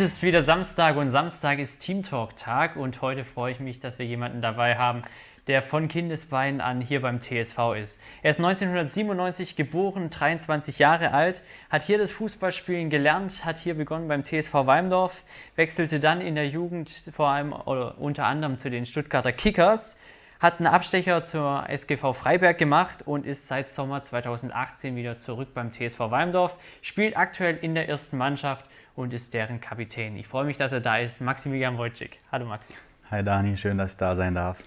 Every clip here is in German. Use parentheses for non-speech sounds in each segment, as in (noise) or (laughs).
es ist wieder Samstag und Samstag ist Team Talk Tag und heute freue ich mich, dass wir jemanden dabei haben, der von Kindesbeinen an hier beim TSV ist. Er ist 1997 geboren, 23 Jahre alt, hat hier das Fußballspielen gelernt, hat hier begonnen beim TSV Weimdorf, wechselte dann in der Jugend vor allem oder unter anderem zu den Stuttgarter Kickers, hat einen Abstecher zur SGV Freiberg gemacht und ist seit Sommer 2018 wieder zurück beim TSV Weimdorf, spielt aktuell in der ersten Mannschaft und ist deren Kapitän. Ich freue mich, dass er da ist, Maximilian Wojcik. Hallo Maxi. Hi Dani, schön, dass ich da sein darf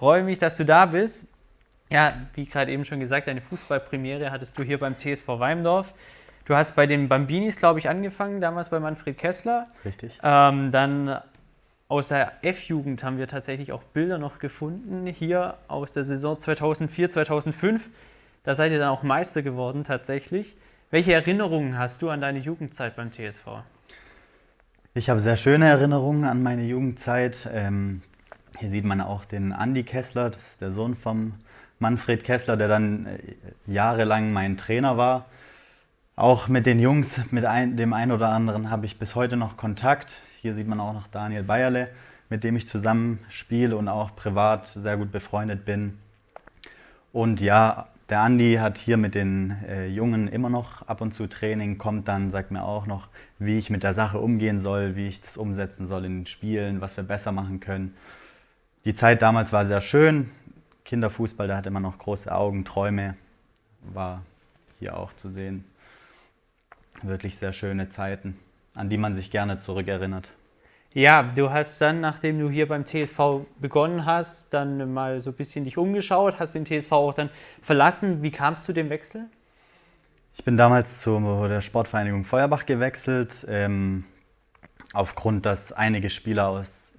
freue mich, dass du da bist. Ja, wie gerade eben schon gesagt, deine Fußballpremiere hattest du hier beim TSV Weimdorf. Du hast bei den Bambinis, glaube ich, angefangen, damals bei Manfred Kessler. Richtig. Ähm, dann aus der F-Jugend haben wir tatsächlich auch Bilder noch gefunden, hier aus der Saison 2004, 2005. Da seid ihr dann auch Meister geworden tatsächlich. Welche Erinnerungen hast du an deine Jugendzeit beim TSV? Ich habe sehr schöne Erinnerungen an meine Jugendzeit. Ähm, hier sieht man auch den Andi Kessler, das ist der Sohn vom Manfred Kessler, der dann äh, jahrelang mein Trainer war. Auch mit den Jungs, mit ein, dem einen oder anderen habe ich bis heute noch Kontakt. Hier sieht man auch noch Daniel Bayerle, mit dem ich zusammen spiele und auch privat sehr gut befreundet bin. Und ja, der Andi hat hier mit den äh, Jungen immer noch ab und zu Training, kommt dann, sagt mir auch noch, wie ich mit der Sache umgehen soll, wie ich das umsetzen soll in den Spielen, was wir besser machen können. Die Zeit damals war sehr schön. Kinderfußball, da hatte man noch große Augen, Träume, war hier auch zu sehen. Wirklich sehr schöne Zeiten, an die man sich gerne zurückerinnert. Ja, du hast dann, nachdem du hier beim TSV begonnen hast, dann mal so ein bisschen dich umgeschaut, hast den TSV auch dann verlassen. Wie kam es zu dem Wechsel? Ich bin damals zu der Sportvereinigung Feuerbach gewechselt, ähm, aufgrund, dass einige Spieler aus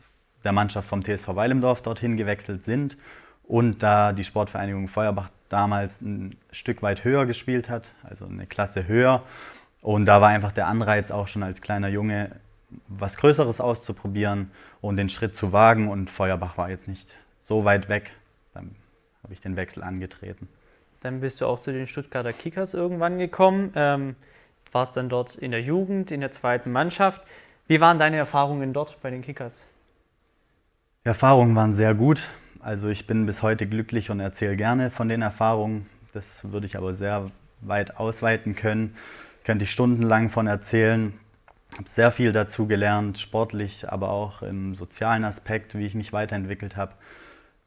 der Mannschaft vom TSV Weilemdorf dorthin gewechselt sind und da die Sportvereinigung Feuerbach damals ein Stück weit höher gespielt hat, also eine Klasse höher. Und da war einfach der Anreiz auch schon als kleiner Junge, was Größeres auszuprobieren und den Schritt zu wagen. Und Feuerbach war jetzt nicht so weit weg. Dann habe ich den Wechsel angetreten. Dann bist du auch zu den Stuttgarter Kickers irgendwann gekommen. Ähm, warst dann dort in der Jugend, in der zweiten Mannschaft. Wie waren deine Erfahrungen dort bei den Kickers? Die Erfahrungen waren sehr gut. Also ich bin bis heute glücklich und erzähle gerne von den Erfahrungen. Das würde ich aber sehr weit ausweiten können. Könnte ich stundenlang von erzählen. Habe sehr viel dazu gelernt, sportlich, aber auch im sozialen Aspekt, wie ich mich weiterentwickelt habe.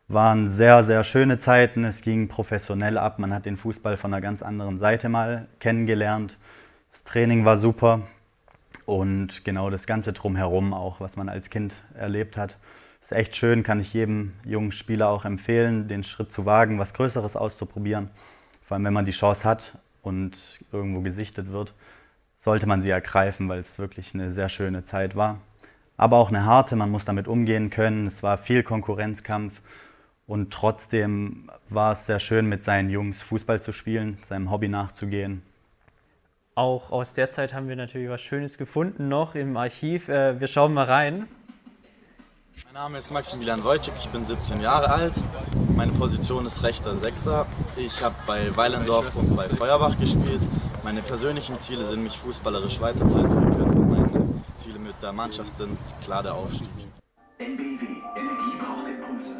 Waren sehr, sehr schöne Zeiten. Es ging professionell ab. Man hat den Fußball von einer ganz anderen Seite mal kennengelernt. Das Training war super und genau das Ganze drumherum auch, was man als Kind erlebt hat. Ist echt schön, kann ich jedem jungen Spieler auch empfehlen, den Schritt zu wagen, was Größeres auszuprobieren. Vor allem, wenn man die Chance hat und irgendwo gesichtet wird, sollte man sie ergreifen, weil es wirklich eine sehr schöne Zeit war. Aber auch eine harte, man muss damit umgehen können. Es war viel Konkurrenzkampf und trotzdem war es sehr schön, mit seinen Jungs Fußball zu spielen, seinem Hobby nachzugehen. Auch aus der Zeit haben wir natürlich was Schönes gefunden noch im Archiv. Äh, wir schauen mal rein. Mein Name ist Maximilian Wojcik, ich bin 17 Jahre alt. Meine Position ist rechter Sechser. Ich habe bei Weilendorf und bei Feuerbach gespielt. Meine persönlichen Ziele sind, mich fußballerisch weiterzuentwickeln. Meine Ziele mit der Mannschaft sind klar der Aufstieg. NBW, Energie braucht Impulse.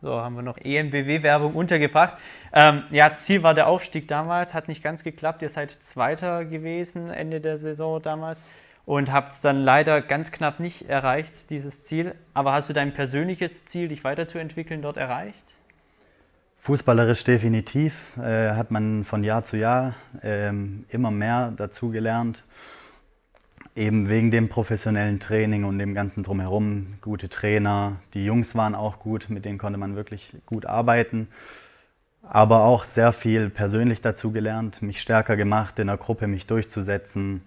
So, haben wir noch EMBW-Werbung untergebracht. Ähm, ja, Ziel war der Aufstieg damals, hat nicht ganz geklappt. Ihr seid Zweiter gewesen Ende der Saison damals und habt es dann leider ganz knapp nicht erreicht, dieses Ziel. Aber hast du dein persönliches Ziel, dich weiterzuentwickeln, dort erreicht? Fußballerisch definitiv. Äh, hat man von Jahr zu Jahr äh, immer mehr dazu gelernt. Eben wegen dem professionellen Training und dem ganzen Drumherum. Gute Trainer, die Jungs waren auch gut, mit denen konnte man wirklich gut arbeiten. Aber auch sehr viel persönlich dazu gelernt, mich stärker gemacht, in der Gruppe mich durchzusetzen,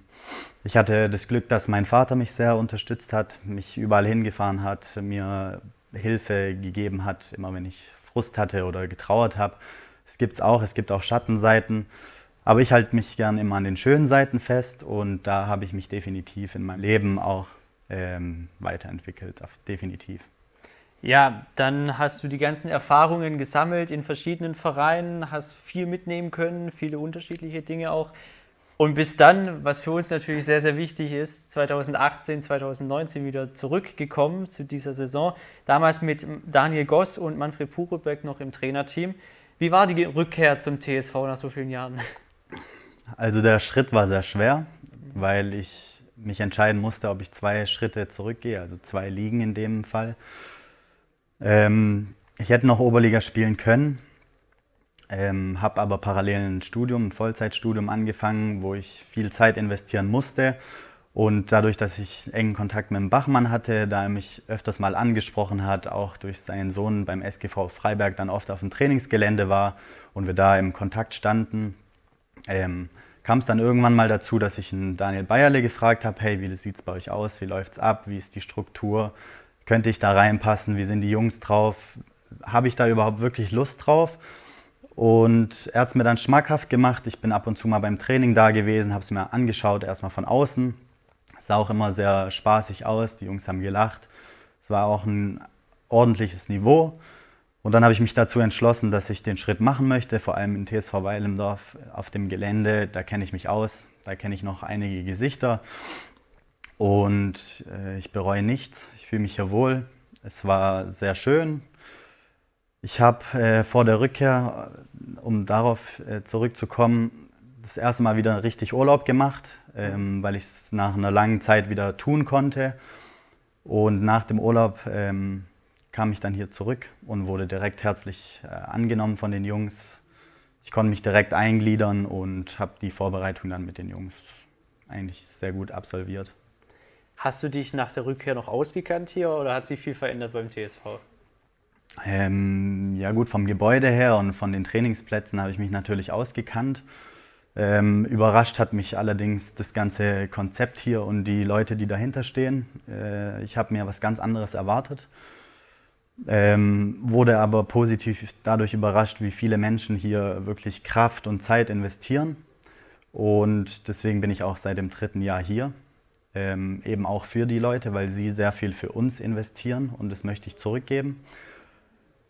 ich hatte das Glück, dass mein Vater mich sehr unterstützt hat, mich überall hingefahren hat, mir Hilfe gegeben hat, immer wenn ich Frust hatte oder getrauert habe. Es gibt es auch, es gibt auch Schattenseiten. Aber ich halte mich gern immer an den schönen Seiten fest und da habe ich mich definitiv in meinem Leben auch ähm, weiterentwickelt, definitiv. Ja, dann hast du die ganzen Erfahrungen gesammelt in verschiedenen Vereinen, hast viel mitnehmen können, viele unterschiedliche Dinge auch. Und bis dann, was für uns natürlich sehr, sehr wichtig ist, 2018, 2019 wieder zurückgekommen zu dieser Saison. Damals mit Daniel Goss und Manfred Purebeck noch im Trainerteam. Wie war die Rückkehr zum TSV nach so vielen Jahren? Also der Schritt war sehr schwer, weil ich mich entscheiden musste, ob ich zwei Schritte zurückgehe, also zwei Ligen in dem Fall. Ähm, ich hätte noch Oberliga spielen können, ähm, habe aber parallel ein Studium, ein Vollzeitstudium angefangen, wo ich viel Zeit investieren musste. Und dadurch, dass ich engen Kontakt mit dem Bachmann hatte, da er mich öfters mal angesprochen hat, auch durch seinen Sohn beim SGV Freiberg dann oft auf dem Trainingsgelände war und wir da im Kontakt standen, ähm, kam es dann irgendwann mal dazu, dass ich einen Daniel Bayerle gefragt habe, hey, wie sieht es bei euch aus, wie läuft es ab, wie ist die Struktur, könnte ich da reinpassen, wie sind die Jungs drauf, habe ich da überhaupt wirklich Lust drauf? Und er hat es mir dann schmackhaft gemacht. Ich bin ab und zu mal beim Training da gewesen, habe es mir angeschaut, erstmal von außen. Es sah auch immer sehr spaßig aus, die Jungs haben gelacht. Es war auch ein ordentliches Niveau. Und dann habe ich mich dazu entschlossen, dass ich den Schritt machen möchte, vor allem in TSV Weilendorf auf dem Gelände. Da kenne ich mich aus, da kenne ich noch einige Gesichter. Und äh, ich bereue nichts, ich fühle mich hier wohl. Es war sehr schön, ich habe äh, vor der Rückkehr, um darauf äh, zurückzukommen, das erste Mal wieder richtig Urlaub gemacht, ähm, weil ich es nach einer langen Zeit wieder tun konnte. Und nach dem Urlaub ähm, kam ich dann hier zurück und wurde direkt herzlich äh, angenommen von den Jungs. Ich konnte mich direkt eingliedern und habe die Vorbereitung dann mit den Jungs eigentlich sehr gut absolviert. Hast du dich nach der Rückkehr noch ausgekannt hier oder hat sich viel verändert beim TSV? Ähm, ja gut, vom Gebäude her und von den Trainingsplätzen habe ich mich natürlich ausgekannt. Ähm, überrascht hat mich allerdings das ganze Konzept hier und die Leute, die dahinter stehen. Äh, ich habe mir was ganz anderes erwartet, ähm, wurde aber positiv dadurch überrascht, wie viele Menschen hier wirklich Kraft und Zeit investieren. Und deswegen bin ich auch seit dem dritten Jahr hier. Ähm, eben auch für die Leute, weil sie sehr viel für uns investieren und das möchte ich zurückgeben.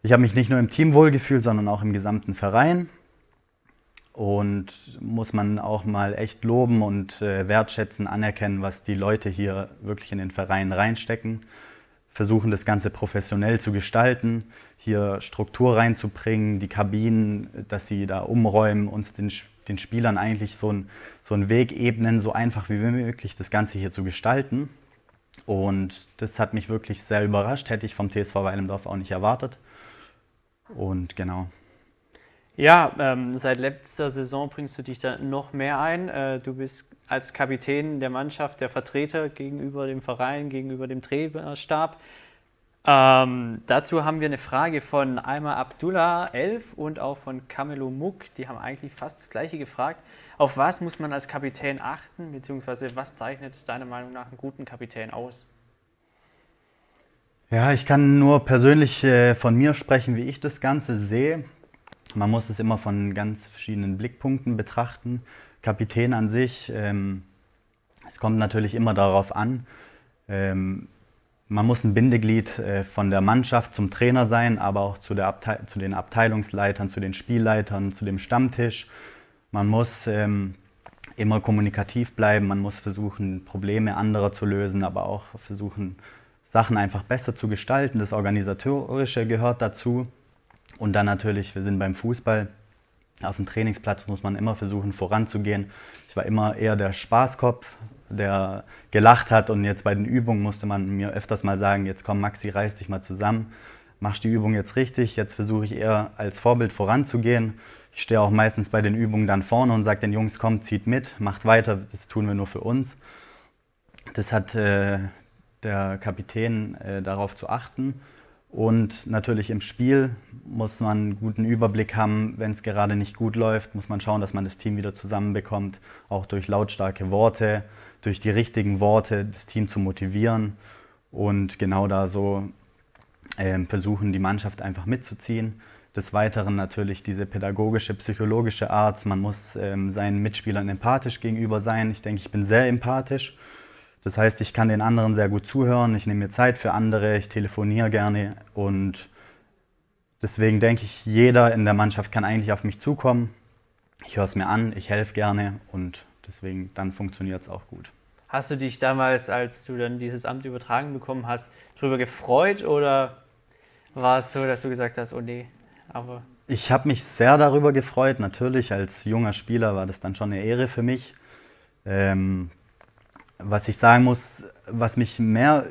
Ich habe mich nicht nur im Team wohlgefühlt, sondern auch im gesamten Verein. Und muss man auch mal echt loben und äh, wertschätzen, anerkennen, was die Leute hier wirklich in den Verein reinstecken. Versuchen das Ganze professionell zu gestalten, hier Struktur reinzubringen, die Kabinen, dass sie da umräumen, uns den, den Spielern eigentlich so, ein, so einen Weg ebnen, so einfach wie möglich das Ganze hier zu gestalten. Und das hat mich wirklich sehr überrascht, hätte ich vom TSV Weilendorf auch nicht erwartet. Und genau. Ja, ähm, seit letzter Saison bringst du dich da noch mehr ein. Äh, du bist als Kapitän der Mannschaft der Vertreter gegenüber dem Verein, gegenüber dem Trainerstab. Ähm, dazu haben wir eine Frage von Alma Abdullah 11 und auch von Camelo Muck. Die haben eigentlich fast das gleiche gefragt. Auf was muss man als Kapitän achten, beziehungsweise was zeichnet deiner Meinung nach einen guten Kapitän aus? Ja, ich kann nur persönlich äh, von mir sprechen, wie ich das Ganze sehe. Man muss es immer von ganz verschiedenen Blickpunkten betrachten. Kapitän an sich, ähm, es kommt natürlich immer darauf an. Ähm, man muss ein Bindeglied äh, von der Mannschaft zum Trainer sein, aber auch zu, zu, den Abteilungsleitern, zu den Spielleitern, zu dem Stammtisch. Man muss ähm, immer kommunikativ bleiben, man muss versuchen, Probleme anderer zu lösen, aber auch versuchen, Sachen einfach besser zu gestalten. Das Organisatorische gehört dazu. Und dann natürlich, wir sind beim Fußball. Auf dem Trainingsplatz muss man immer versuchen, voranzugehen. Ich war immer eher der Spaßkopf, der gelacht hat. Und jetzt bei den Übungen musste man mir öfters mal sagen, jetzt komm Maxi, reiß dich mal zusammen. Machst die Übung jetzt richtig. Jetzt versuche ich eher als Vorbild voranzugehen. Ich stehe auch meistens bei den Übungen dann vorne und sage den Jungs, kommt, zieht mit, macht weiter, das tun wir nur für uns. Das hat äh, der Kapitän äh, darauf zu achten. Und natürlich im Spiel muss man einen guten Überblick haben. Wenn es gerade nicht gut läuft, muss man schauen, dass man das Team wieder zusammenbekommt. Auch durch lautstarke Worte, durch die richtigen Worte das Team zu motivieren. Und genau da so äh, versuchen, die Mannschaft einfach mitzuziehen. Des Weiteren natürlich diese pädagogische, psychologische Art. Man muss ähm, seinen Mitspielern empathisch gegenüber sein. Ich denke, ich bin sehr empathisch das heißt, ich kann den anderen sehr gut zuhören, ich nehme mir Zeit für andere, ich telefoniere gerne und deswegen denke ich, jeder in der Mannschaft kann eigentlich auf mich zukommen. Ich höre es mir an, ich helfe gerne und deswegen dann funktioniert es auch gut. Hast du dich damals, als du dann dieses Amt übertragen bekommen hast, darüber gefreut oder war es so, dass du gesagt hast, oh nee, aber. Ich habe mich sehr darüber gefreut. Natürlich, als junger Spieler war das dann schon eine Ehre für mich. Ähm, was ich sagen muss, was mich mehr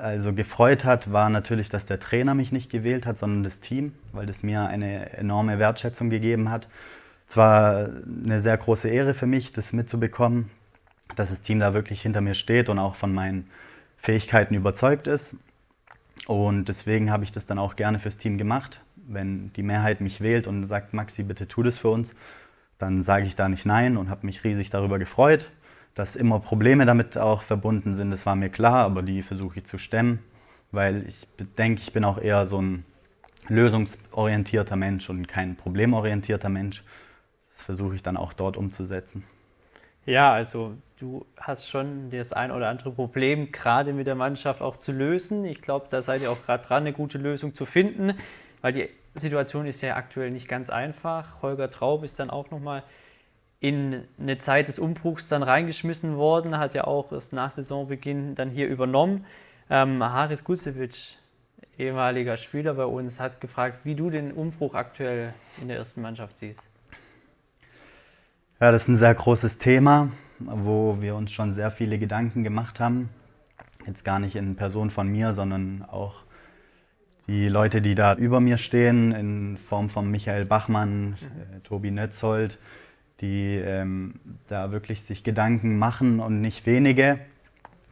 also gefreut hat, war natürlich, dass der Trainer mich nicht gewählt hat, sondern das Team, weil das mir eine enorme Wertschätzung gegeben hat. Es war eine sehr große Ehre für mich, das mitzubekommen, dass das Team da wirklich hinter mir steht und auch von meinen Fähigkeiten überzeugt ist. Und deswegen habe ich das dann auch gerne fürs Team gemacht. Wenn die Mehrheit mich wählt und sagt, Maxi, bitte tu das für uns, dann sage ich da nicht nein und habe mich riesig darüber gefreut. Dass immer Probleme damit auch verbunden sind, das war mir klar, aber die versuche ich zu stemmen, weil ich denke, ich bin auch eher so ein lösungsorientierter Mensch und kein problemorientierter Mensch. Das versuche ich dann auch dort umzusetzen. Ja, also du hast schon das ein oder andere Problem gerade mit der Mannschaft auch zu lösen. Ich glaube, da seid ihr auch gerade dran, eine gute Lösung zu finden, weil die Situation ist ja aktuell nicht ganz einfach. Holger Traub ist dann auch nochmal in eine Zeit des Umbruchs dann reingeschmissen worden, hat ja auch erst nach Saisonbeginn dann hier übernommen. Ähm, Haris Gusevic, ehemaliger Spieler bei uns, hat gefragt, wie du den Umbruch aktuell in der ersten Mannschaft siehst. Ja, das ist ein sehr großes Thema, wo wir uns schon sehr viele Gedanken gemacht haben. Jetzt gar nicht in Person von mir, sondern auch die Leute, die da über mir stehen, in Form von Michael Bachmann, mhm. äh, Tobi Nötzold, die ähm, da wirklich sich Gedanken machen und nicht wenige.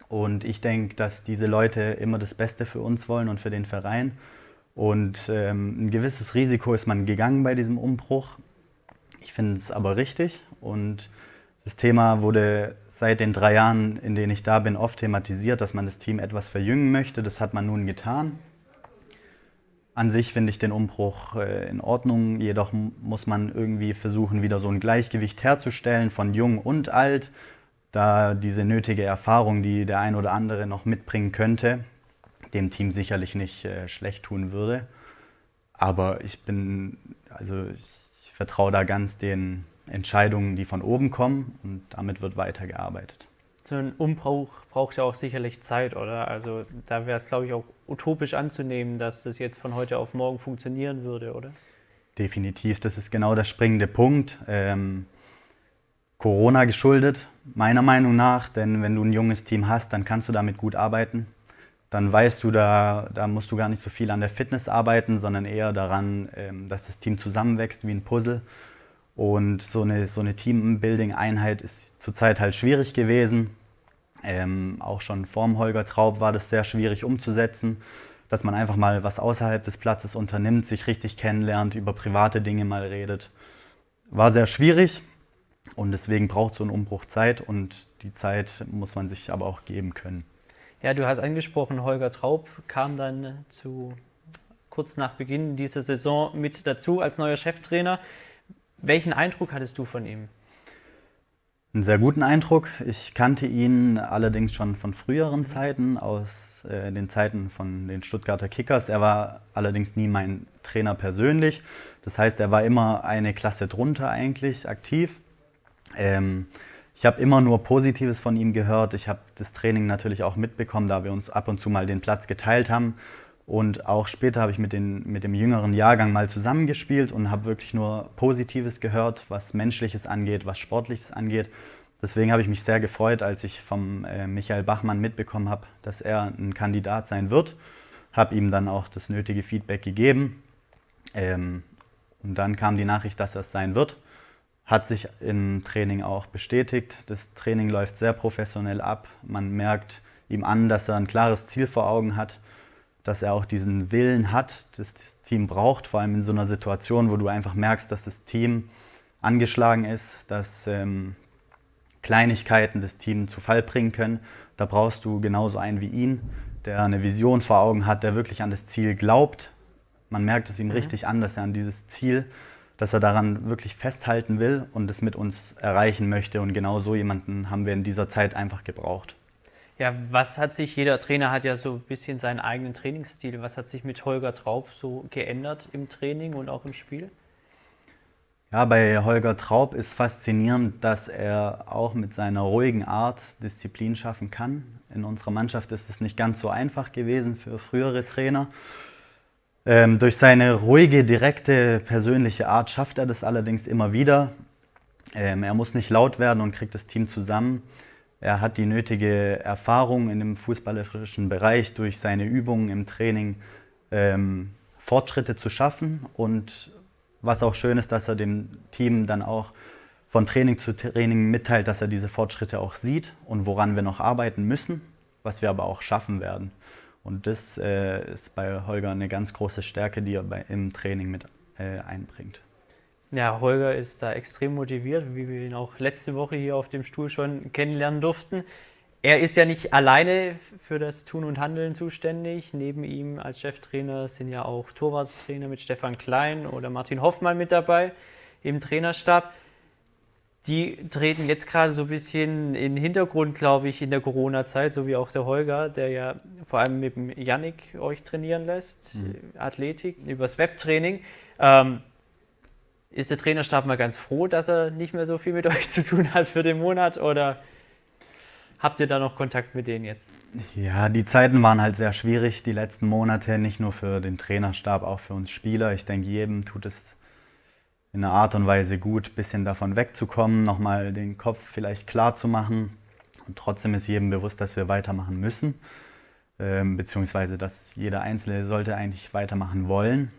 Und ich denke, dass diese Leute immer das Beste für uns wollen und für den Verein. Und ähm, ein gewisses Risiko ist man gegangen bei diesem Umbruch. Ich finde es aber richtig und das Thema wurde seit den drei Jahren, in denen ich da bin, oft thematisiert, dass man das Team etwas verjüngen möchte. Das hat man nun getan. An sich finde ich den Umbruch äh, in Ordnung, jedoch muss man irgendwie versuchen, wieder so ein Gleichgewicht herzustellen von jung und alt, da diese nötige Erfahrung, die der ein oder andere noch mitbringen könnte, dem Team sicherlich nicht äh, schlecht tun würde. Aber ich bin, also ich vertraue da ganz den Entscheidungen, die von oben kommen und damit wird weitergearbeitet. So ein Umbruch braucht ja auch sicherlich Zeit, oder? Also da wäre es, glaube ich, auch utopisch anzunehmen, dass das jetzt von heute auf morgen funktionieren würde, oder? Definitiv, das ist genau der springende Punkt. Ähm, Corona geschuldet, meiner Meinung nach, denn wenn du ein junges Team hast, dann kannst du damit gut arbeiten dann weißt du, da, da musst du gar nicht so viel an der Fitness arbeiten, sondern eher daran, ähm, dass das Team zusammenwächst wie ein Puzzle. Und so eine, so eine Teambuilding-Einheit ist zurzeit halt schwierig gewesen. Ähm, auch schon vorm Holger Traub war das sehr schwierig umzusetzen, dass man einfach mal was außerhalb des Platzes unternimmt, sich richtig kennenlernt, über private Dinge mal redet. War sehr schwierig und deswegen braucht so ein Umbruch Zeit und die Zeit muss man sich aber auch geben können. Ja, du hast angesprochen, Holger Traub kam dann zu kurz nach Beginn dieser Saison mit dazu als neuer Cheftrainer. Welchen Eindruck hattest du von ihm? Einen sehr guten Eindruck. Ich kannte ihn allerdings schon von früheren Zeiten, aus äh, den Zeiten von den Stuttgarter Kickers. Er war allerdings nie mein Trainer persönlich. Das heißt, er war immer eine Klasse drunter eigentlich aktiv. Ähm, ich habe immer nur Positives von ihm gehört. Ich habe das Training natürlich auch mitbekommen, da wir uns ab und zu mal den Platz geteilt haben. Und auch später habe ich mit, den, mit dem jüngeren Jahrgang mal zusammengespielt und habe wirklich nur Positives gehört, was Menschliches angeht, was Sportliches angeht. Deswegen habe ich mich sehr gefreut, als ich vom äh, Michael Bachmann mitbekommen habe, dass er ein Kandidat sein wird. Habe ihm dann auch das nötige Feedback gegeben. Ähm, und dann kam die Nachricht, dass er es sein wird hat sich im Training auch bestätigt. Das Training läuft sehr professionell ab. Man merkt ihm an, dass er ein klares Ziel vor Augen hat, dass er auch diesen Willen hat, das das Team braucht, vor allem in so einer Situation, wo du einfach merkst, dass das Team angeschlagen ist, dass ähm, Kleinigkeiten das Team zu Fall bringen können. Da brauchst du genauso einen wie ihn, der eine Vision vor Augen hat, der wirklich an das Ziel glaubt. Man merkt es ihm mhm. richtig an, dass er an dieses Ziel dass er daran wirklich festhalten will und es mit uns erreichen möchte. Und genau so jemanden haben wir in dieser Zeit einfach gebraucht. Ja, was hat sich, jeder Trainer hat ja so ein bisschen seinen eigenen Trainingsstil. Was hat sich mit Holger Traub so geändert im Training und auch im Spiel? Ja, bei Holger Traub ist faszinierend, dass er auch mit seiner ruhigen Art Disziplin schaffen kann. In unserer Mannschaft ist es nicht ganz so einfach gewesen für frühere Trainer. Ähm, durch seine ruhige, direkte, persönliche Art schafft er das allerdings immer wieder. Ähm, er muss nicht laut werden und kriegt das Team zusammen. Er hat die nötige Erfahrung in dem fußballerischen Bereich durch seine Übungen im Training ähm, Fortschritte zu schaffen und was auch schön ist, dass er dem Team dann auch von Training zu Training mitteilt, dass er diese Fortschritte auch sieht und woran wir noch arbeiten müssen, was wir aber auch schaffen werden. Und das äh, ist bei Holger eine ganz große Stärke, die er bei, im Training mit äh, einbringt. Ja, Holger ist da extrem motiviert, wie wir ihn auch letzte Woche hier auf dem Stuhl schon kennenlernen durften. Er ist ja nicht alleine für das Tun und Handeln zuständig. Neben ihm als Cheftrainer sind ja auch Torwartstrainer mit Stefan Klein oder Martin Hoffmann mit dabei im Trainerstab. Die treten jetzt gerade so ein bisschen in den Hintergrund, glaube ich, in der Corona-Zeit, so wie auch der Holger, der ja vor allem mit dem Yannick euch trainieren lässt, mhm. Athletik, übers Webtraining. Ähm, ist der Trainerstab mal ganz froh, dass er nicht mehr so viel mit (laughs) euch zu tun hat für den Monat oder Habt ihr da noch Kontakt mit denen jetzt? Ja, die Zeiten waren halt sehr schwierig, die letzten Monate, nicht nur für den Trainerstab, auch für uns Spieler. Ich denke, jedem tut es in einer Art und Weise gut, ein bisschen davon wegzukommen, nochmal den Kopf vielleicht klar zu machen. Und trotzdem ist jedem bewusst, dass wir weitermachen müssen, ähm, beziehungsweise dass jeder Einzelne sollte eigentlich weitermachen wollen.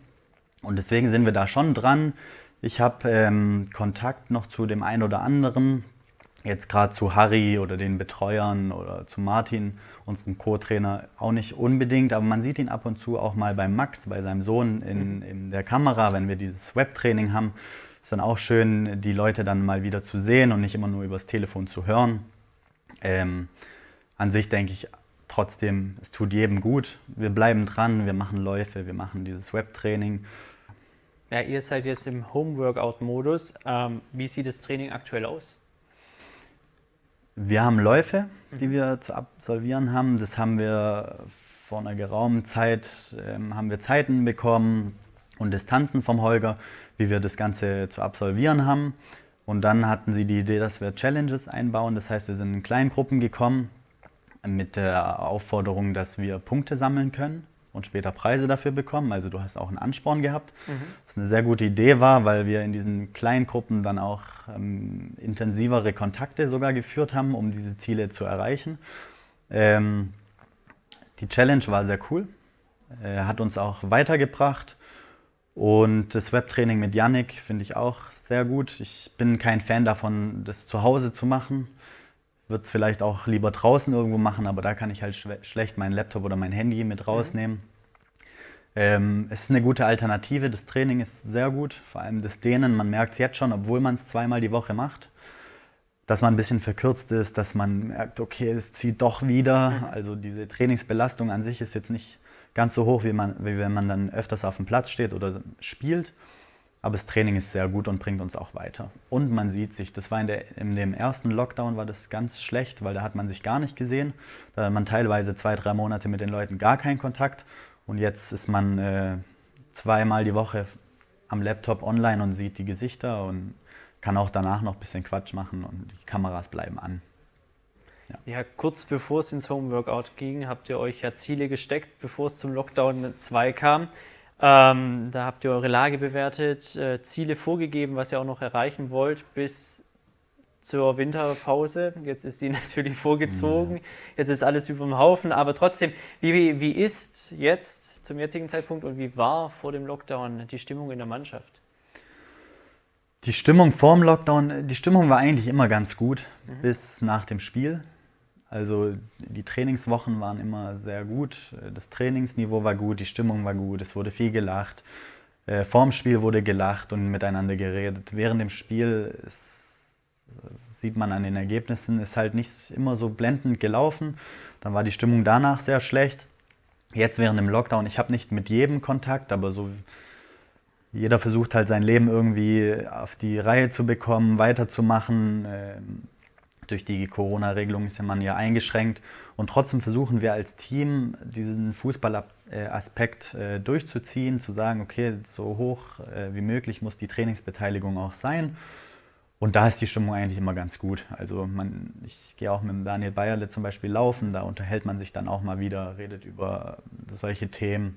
Und deswegen sind wir da schon dran. Ich habe ähm, Kontakt noch zu dem einen oder anderen, jetzt gerade zu Harry oder den Betreuern oder zu Martin, unserem Co-Trainer, auch nicht unbedingt, aber man sieht ihn ab und zu auch mal bei Max, bei seinem Sohn in, mhm. in der Kamera, wenn wir dieses Webtraining haben. Ist dann auch schön, die Leute dann mal wieder zu sehen und nicht immer nur übers Telefon zu hören. Ähm, an sich denke ich trotzdem, es tut jedem gut. Wir bleiben dran, wir machen Läufe, wir machen dieses Webtraining. Ja, ihr seid jetzt im Home-Workout-Modus. Ähm, wie sieht das Training aktuell aus? Wir haben Läufe, die mhm. wir zu absolvieren haben. Das haben wir vor einer geraumen Zeit, ähm, haben wir Zeiten bekommen und Distanzen vom Holger, wie wir das Ganze zu absolvieren haben. Und dann hatten sie die Idee, dass wir Challenges einbauen. Das heißt, wir sind in Kleingruppen gekommen mit der Aufforderung, dass wir Punkte sammeln können und später Preise dafür bekommen. Also du hast auch einen Ansporn gehabt, mhm. was eine sehr gute Idee war, weil wir in diesen kleinen Gruppen dann auch ähm, intensivere Kontakte sogar geführt haben, um diese Ziele zu erreichen. Ähm, die Challenge war sehr cool, äh, hat uns auch weitergebracht und das Webtraining mit Yannick finde ich auch sehr gut. Ich bin kein Fan davon, das zu Hause zu machen würde es vielleicht auch lieber draußen irgendwo machen, aber da kann ich halt schlecht meinen Laptop oder mein Handy mit rausnehmen. Mhm. Ähm, es ist eine gute Alternative, das Training ist sehr gut, vor allem das Dehnen. Man merkt es jetzt schon, obwohl man es zweimal die Woche macht, dass man ein bisschen verkürzt ist, dass man merkt, okay, es zieht doch wieder. Mhm. Also diese Trainingsbelastung an sich ist jetzt nicht ganz so hoch, wie, man, wie wenn man dann öfters auf dem Platz steht oder spielt. Aber das Training ist sehr gut und bringt uns auch weiter. Und man sieht sich. Das war in, der, in dem ersten Lockdown war das ganz schlecht, weil da hat man sich gar nicht gesehen. Da hat man teilweise zwei, drei Monate mit den Leuten gar keinen Kontakt. Und jetzt ist man äh, zweimal die Woche am Laptop online und sieht die Gesichter und kann auch danach noch ein bisschen Quatsch machen und die Kameras bleiben an. Ja. ja, kurz bevor es ins Homeworkout ging, habt ihr euch ja Ziele gesteckt, bevor es zum Lockdown 2 kam. Ähm, da habt ihr eure Lage bewertet, äh, Ziele vorgegeben, was ihr auch noch erreichen wollt bis zur Winterpause. Jetzt ist die (laughs) natürlich vorgezogen, ja. jetzt ist alles über dem Haufen, aber trotzdem, wie, wie ist jetzt zum jetzigen Zeitpunkt und wie war vor dem Lockdown die Stimmung in der Mannschaft? Die Stimmung vor dem Lockdown, die Stimmung war eigentlich immer ganz gut mhm. bis nach dem Spiel. Also die Trainingswochen waren immer sehr gut, das Trainingsniveau war gut, die Stimmung war gut, es wurde viel gelacht. Äh, vorm Spiel wurde gelacht und miteinander geredet. Während dem Spiel ist, sieht man an den Ergebnissen, ist halt nicht immer so blendend gelaufen. Dann war die Stimmung danach sehr schlecht. Jetzt während dem Lockdown, ich habe nicht mit jedem Kontakt, aber so jeder versucht halt sein Leben irgendwie auf die Reihe zu bekommen, weiterzumachen. Ähm, Durch die Corona-Regelung ist man ja eingeschränkt und trotzdem versuchen wir als Team diesen Fußballaspekt äh, durchzuziehen, zu sagen, okay, so hoch äh, wie möglich muss die Trainingsbeteiligung auch sein. Und da ist die Stimmung eigentlich immer ganz gut. Also man, ich gehe auch mit Daniel Bayerle zum Beispiel laufen, da unterhält man sich dann auch mal wieder, redet über solche Themen.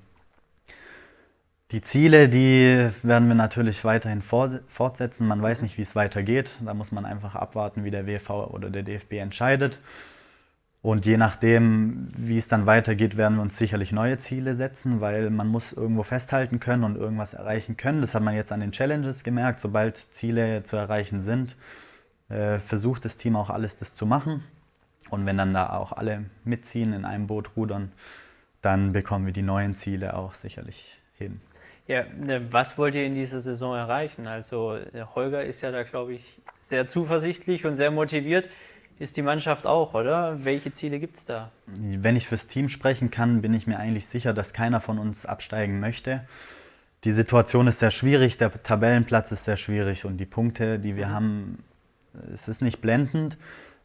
Die Ziele, die werden wir natürlich weiterhin fortsetzen. Man weiß nicht, wie es weitergeht. Da muss man einfach abwarten, wie der WV oder der DFB entscheidet. Und je nachdem, wie es dann weitergeht, werden wir uns sicherlich neue Ziele setzen, weil man muss irgendwo festhalten können und irgendwas erreichen können. Das hat man jetzt an den Challenges gemerkt. Sobald Ziele zu erreichen sind, äh, versucht das Team auch alles das zu machen. Und wenn dann da auch alle mitziehen, in einem Boot rudern, dann bekommen wir die neuen Ziele auch sicherlich hin. Ja, ne, was wollt ihr in dieser Saison erreichen? Also Holger ist ja da, glaube ich, sehr zuversichtlich und sehr motiviert ist die Mannschaft auch, oder? Welche Ziele gibt es da? Wenn ich fürs Team sprechen kann, bin ich mir eigentlich sicher, dass keiner von uns absteigen möchte. Die Situation ist sehr schwierig, der Tabellenplatz ist sehr schwierig und die Punkte, die wir mhm. haben, es ist nicht blendend,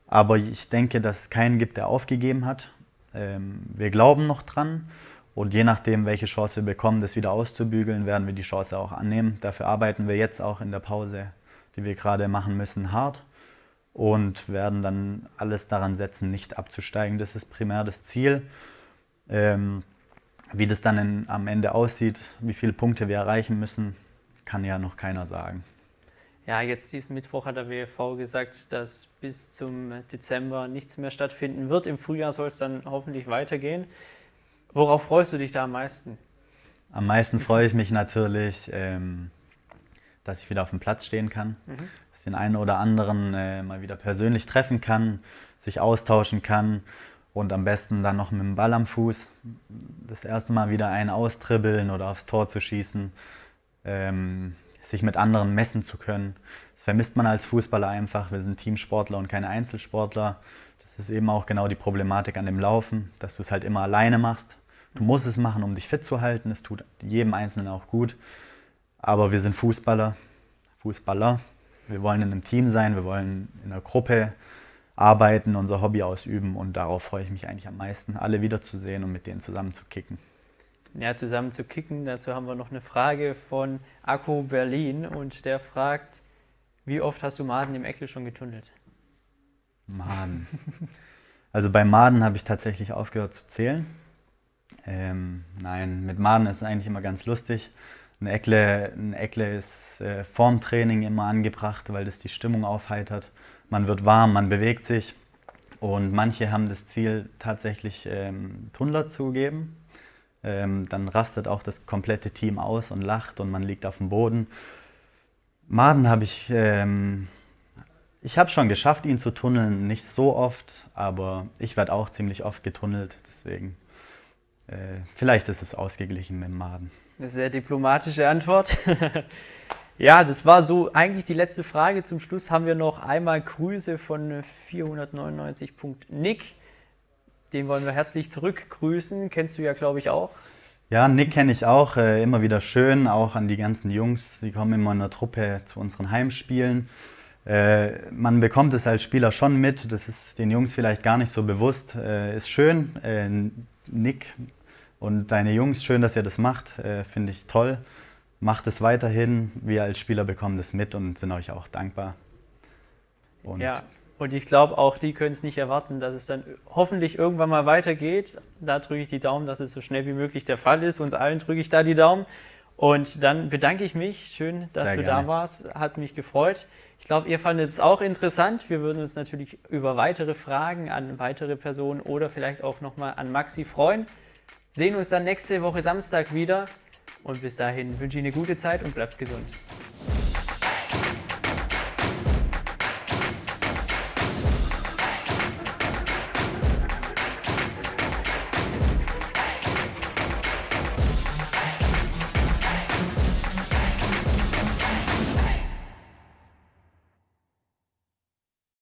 aber ich denke, dass es keinen gibt, der aufgegeben hat. Ähm, wir glauben noch dran und je nachdem, welche Chance wir bekommen, das wieder auszubügeln, werden wir die Chance auch annehmen. Dafür arbeiten wir jetzt auch in der Pause, die wir gerade machen müssen, hart und werden dann alles daran setzen, nicht abzusteigen. Das ist primär das Ziel. Ähm, wie das dann in, am Ende aussieht, wie viele Punkte wir erreichen müssen, kann ja noch keiner sagen. Ja, jetzt diesen Mittwoch hat der WFV gesagt, dass bis zum Dezember nichts mehr stattfinden wird. Im Frühjahr soll es dann hoffentlich weitergehen. Worauf freust du dich da am meisten? Am meisten freue ich mich natürlich, ähm, dass ich wieder auf dem Platz stehen kann. Mhm den einen oder anderen äh, mal wieder persönlich treffen kann, sich austauschen kann und am besten dann noch mit dem Ball am Fuß das erste Mal wieder einen austribbeln oder aufs Tor zu schießen, ähm, sich mit anderen messen zu können. Das vermisst man als Fußballer einfach. Wir sind Teamsportler und keine Einzelsportler. Das ist eben auch genau die Problematik an dem Laufen, dass du es halt immer alleine machst. Du musst es machen, um dich fit zu halten. Es tut jedem Einzelnen auch gut. Aber wir sind Fußballer, Fußballer wir wollen in einem Team sein, wir wollen in einer Gruppe arbeiten, unser Hobby ausüben und darauf freue ich mich eigentlich am meisten, alle wiederzusehen und mit denen zusammen zu kicken. Ja, zusammen zu kicken, dazu haben wir noch eine Frage von Akku Berlin und der fragt, wie oft hast du Maden im Eckle schon getunnelt? Maden. Also bei Maden habe ich tatsächlich aufgehört zu zählen. Ähm, nein, mit Maden ist es eigentlich immer ganz lustig. Ein Eckle, ein Eckle ist äh, vorm Training immer angebracht, weil das die Stimmung aufheitert. Man wird warm, man bewegt sich. Und manche haben das Ziel, tatsächlich ähm, Tunnler zu geben. Ähm, dann rastet auch das komplette Team aus und lacht und man liegt auf dem Boden. Maden habe ich, ähm, ich habe schon geschafft, ihn zu tunneln, nicht so oft, aber ich werde auch ziemlich oft getunnelt, deswegen vielleicht ist es ausgeglichen mit dem Maden. Eine sehr diplomatische Antwort. (laughs) ja, das war so eigentlich die letzte Frage. Zum Schluss haben wir noch einmal Grüße von 499.nick. Den wollen wir herzlich zurückgrüßen. Kennst du ja, glaube ich, auch. Ja, Nick kenne ich auch. Äh, immer wieder schön, auch an die ganzen Jungs. Die kommen immer in der Truppe zu unseren Heimspielen. Äh, man bekommt es als Spieler schon mit. Das ist den Jungs vielleicht gar nicht so bewusst. Äh, ist schön. Äh, Nick und deine Jungs, schön, dass ihr das macht, äh, finde ich toll. Macht es weiterhin. Wir als Spieler bekommen das mit und sind euch auch dankbar. Und ja, und ich glaube, auch die können es nicht erwarten, dass es dann hoffentlich irgendwann mal weitergeht. Da drücke ich die Daumen, dass es so schnell wie möglich der Fall ist. Uns allen drücke ich da die Daumen. Und dann bedanke ich mich. Schön, dass Sehr du gerne. da warst. Hat mich gefreut. Ich glaube, ihr fandet es auch interessant. Wir würden uns natürlich über weitere Fragen an weitere Personen oder vielleicht auch nochmal an Maxi freuen sehen uns dann nächste Woche Samstag wieder. Und bis dahin wünsche ich eine gute Zeit und bleibt gesund.